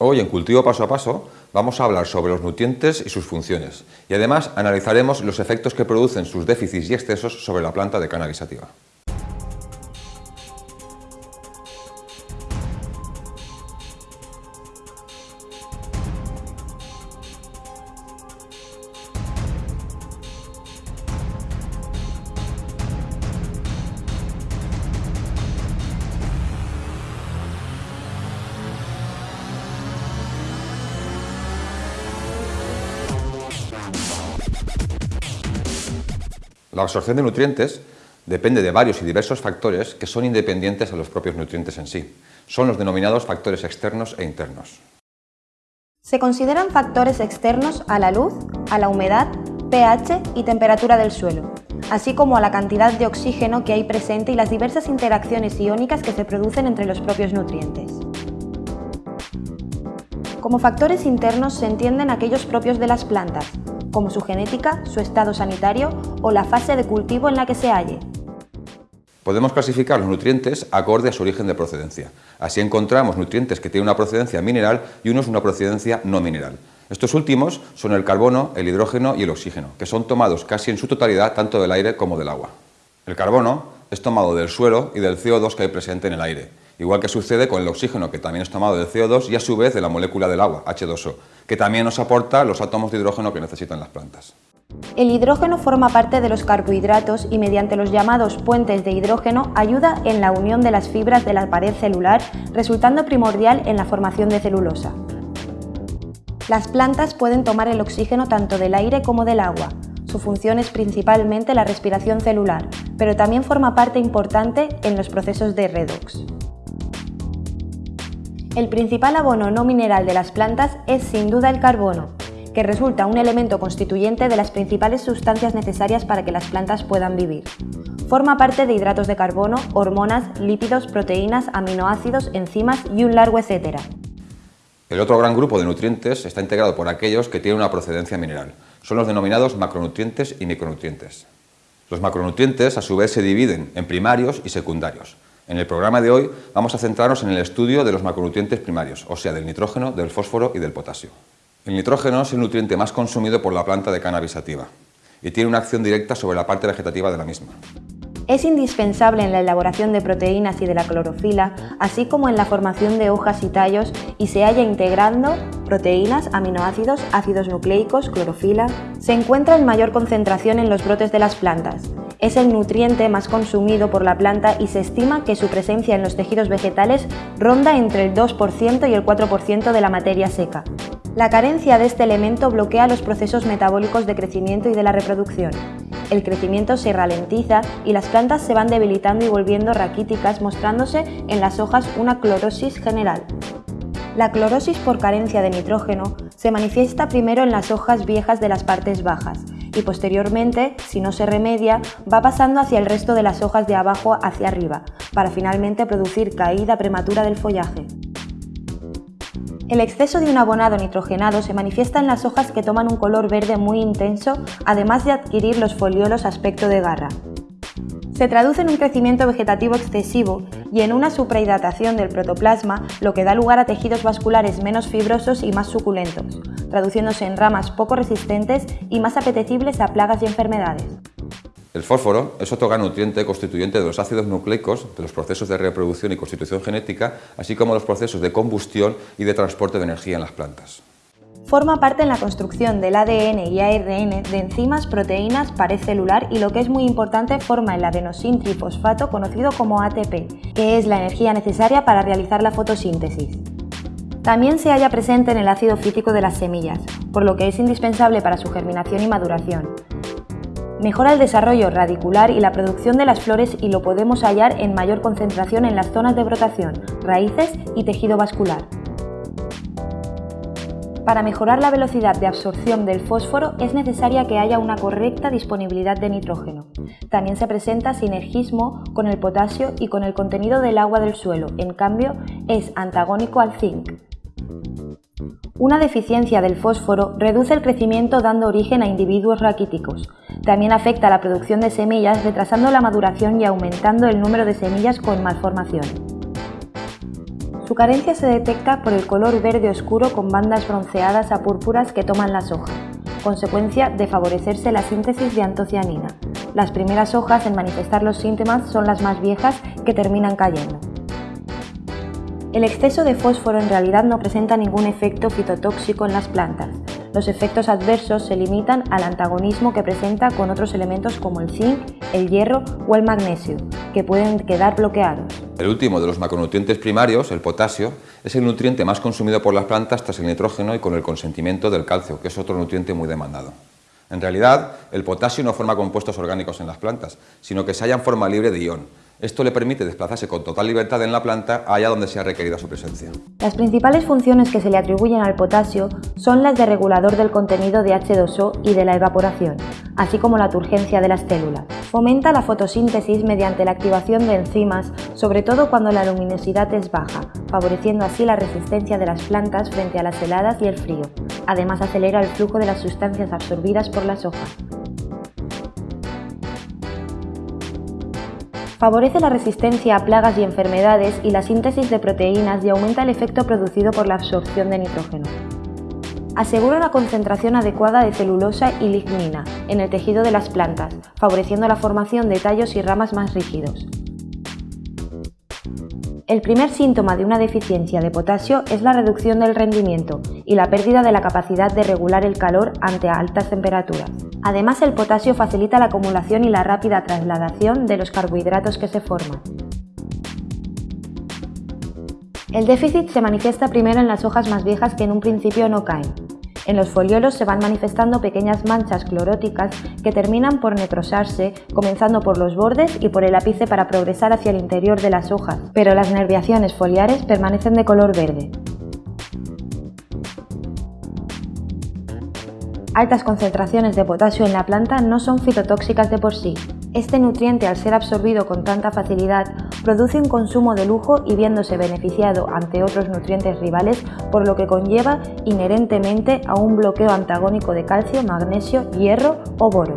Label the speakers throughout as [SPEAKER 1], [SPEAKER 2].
[SPEAKER 1] Hoy en Cultivo Paso a Paso vamos a hablar sobre los nutrientes y sus funciones y además analizaremos los efectos que producen sus déficits y excesos sobre la planta de cannabis sativa. La absorción de nutrientes depende de varios y diversos factores que son independientes a los propios nutrientes en sí. Son los denominados factores externos e internos.
[SPEAKER 2] Se consideran factores externos a la luz, a la humedad, pH y temperatura del suelo, así como a la cantidad de oxígeno que hay presente y las diversas interacciones iónicas que se producen entre los propios nutrientes. Como factores internos se entienden aquellos propios de las plantas, como su genética, su estado sanitario o la fase de cultivo en la que se halle.
[SPEAKER 1] Podemos clasificar los nutrientes acorde a su origen de procedencia. Así encontramos nutrientes que tienen una procedencia mineral y unos una procedencia no mineral. Estos últimos son el carbono, el hidrógeno y el oxígeno, que son tomados casi en su totalidad tanto del aire como del agua. El carbono es tomado del suelo y del CO2 que hay presente en el aire, igual que sucede con el oxígeno, que también es tomado del CO2 y a su vez de la molécula del agua, H2O, que también nos aporta los átomos de hidrógeno que necesitan las plantas.
[SPEAKER 2] El hidrógeno forma parte de los carbohidratos y mediante los llamados puentes de hidrógeno ayuda en la unión de las fibras de la pared celular, resultando primordial en la formación de celulosa. Las plantas pueden tomar el oxígeno tanto del aire como del agua. Su función es principalmente la respiración celular, pero también forma parte importante en los procesos de redox. El principal abono no mineral de las plantas es sin duda el carbono, que resulta un elemento constituyente de las principales sustancias necesarias para que las plantas puedan vivir. Forma parte de hidratos de carbono, hormonas, lípidos, proteínas, aminoácidos, enzimas y un largo etcétera.
[SPEAKER 1] El otro gran grupo de nutrientes está integrado por aquellos que tienen una procedencia mineral. Son los denominados macronutrientes y micronutrientes. Los macronutrientes a su vez se dividen en primarios y secundarios. En el programa de hoy vamos a centrarnos en el estudio de los macronutrientes primarios, o sea, del nitrógeno, del fósforo y del potasio. El nitrógeno es el nutriente más consumido por la planta de cannabis sativa y tiene una acción directa sobre la parte vegetativa de la misma.
[SPEAKER 2] Es indispensable en la elaboración de proteínas y de la clorofila, así como en la formación de hojas y tallos, y se halla integrando proteínas, aminoácidos, ácidos nucleicos, clorofila. Se encuentra en mayor concentración en los brotes de las plantas, es el nutriente más consumido por la planta y se estima que su presencia en los tejidos vegetales ronda entre el 2% y el 4% de la materia seca. La carencia de este elemento bloquea los procesos metabólicos de crecimiento y de la reproducción. El crecimiento se ralentiza y las plantas se van debilitando y volviendo raquíticas, mostrándose en las hojas una clorosis general. La clorosis por carencia de nitrógeno se manifiesta primero en las hojas viejas de las partes bajas, y posteriormente, si no se remedia, va pasando hacia el resto de las hojas de abajo hacia arriba, para finalmente producir caída prematura del follaje. El exceso de un abonado nitrogenado se manifiesta en las hojas que toman un color verde muy intenso, además de adquirir los foliolos aspecto de garra. Se traduce en un crecimiento vegetativo excesivo y en una suprahidratación del protoplasma, lo que da lugar a tejidos vasculares menos fibrosos y más suculentos, traduciéndose en ramas poco resistentes y más apetecibles a plagas y enfermedades.
[SPEAKER 1] El fósforo es otro gran nutriente constituyente de los ácidos nucleicos, de los procesos de reproducción y constitución genética, así como los procesos de combustión y de transporte de energía en las plantas.
[SPEAKER 2] Forma parte en la construcción del ADN y ARN de enzimas, proteínas, pared celular y lo que es muy importante forma el adenosin trifosfato conocido como ATP, que es la energía necesaria para realizar la fotosíntesis. También se halla presente en el ácido fítico de las semillas, por lo que es indispensable para su germinación y maduración. Mejora el desarrollo radicular y la producción de las flores y lo podemos hallar en mayor concentración en las zonas de brotación, raíces y tejido vascular. Para mejorar la velocidad de absorción del fósforo es necesaria que haya una correcta disponibilidad de nitrógeno. También se presenta sinergismo con el potasio y con el contenido del agua del suelo, en cambio es antagónico al zinc. Una deficiencia del fósforo reduce el crecimiento dando origen a individuos raquíticos. También afecta a la producción de semillas retrasando la maduración y aumentando el número de semillas con malformación. Su carencia se detecta por el color verde oscuro con bandas bronceadas a púrpuras que toman las hojas, consecuencia de favorecerse la síntesis de antocianina. Las primeras hojas en manifestar los síntomas son las más viejas que terminan cayendo. El exceso de fósforo en realidad no presenta ningún efecto fitotóxico en las plantas. Los efectos adversos se limitan al antagonismo que presenta con otros elementos como el zinc, el hierro o el magnesio, que pueden quedar bloqueados.
[SPEAKER 1] El último de los macronutrientes primarios, el potasio, es el nutriente más consumido por las plantas tras el nitrógeno y con el consentimiento del calcio, que es otro nutriente muy demandado. En realidad, el potasio no forma compuestos orgánicos en las plantas, sino que se halla en forma libre de ion, esto le permite desplazarse con total libertad en la planta allá donde sea requerida su presencia.
[SPEAKER 2] Las principales funciones que se le atribuyen al potasio son las de regulador del contenido de H2O y de la evaporación, así como la turgencia de las células. Fomenta la fotosíntesis mediante la activación de enzimas, sobre todo cuando la luminosidad es baja, favoreciendo así la resistencia de las plantas frente a las heladas y el frío. Además acelera el flujo de las sustancias absorbidas por las hojas. Favorece la resistencia a plagas y enfermedades y la síntesis de proteínas y aumenta el efecto producido por la absorción de nitrógeno. Asegura la concentración adecuada de celulosa y lignina en el tejido de las plantas, favoreciendo la formación de tallos y ramas más rígidos. El primer síntoma de una deficiencia de potasio es la reducción del rendimiento y la pérdida de la capacidad de regular el calor ante altas temperaturas. Además, el potasio facilita la acumulación y la rápida trasladación de los carbohidratos que se forman. El déficit se manifiesta primero en las hojas más viejas que en un principio no caen, en los foliolos se van manifestando pequeñas manchas cloróticas que terminan por necrosarse, comenzando por los bordes y por el ápice para progresar hacia el interior de las hojas, pero las nerviaciones foliares permanecen de color verde. Altas concentraciones de potasio en la planta no son fitotóxicas de por sí, este nutriente, al ser absorbido con tanta facilidad, produce un consumo de lujo y viéndose beneficiado ante otros nutrientes rivales, por lo que conlleva inherentemente a un bloqueo antagónico de calcio, magnesio, hierro o boro.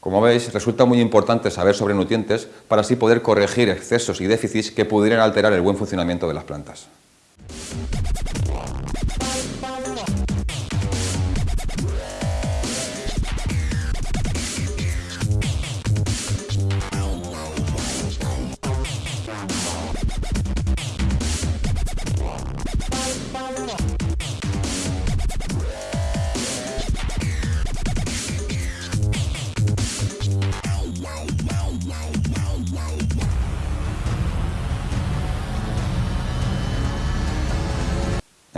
[SPEAKER 1] Como veis, resulta muy importante saber sobre nutrientes para así poder corregir excesos y déficits que pudieran alterar el buen funcionamiento de las plantas.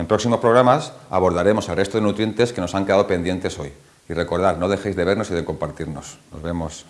[SPEAKER 1] En próximos programas abordaremos el resto de nutrientes que nos han quedado pendientes hoy. Y recordad, no dejéis de vernos y de compartirnos. Nos vemos.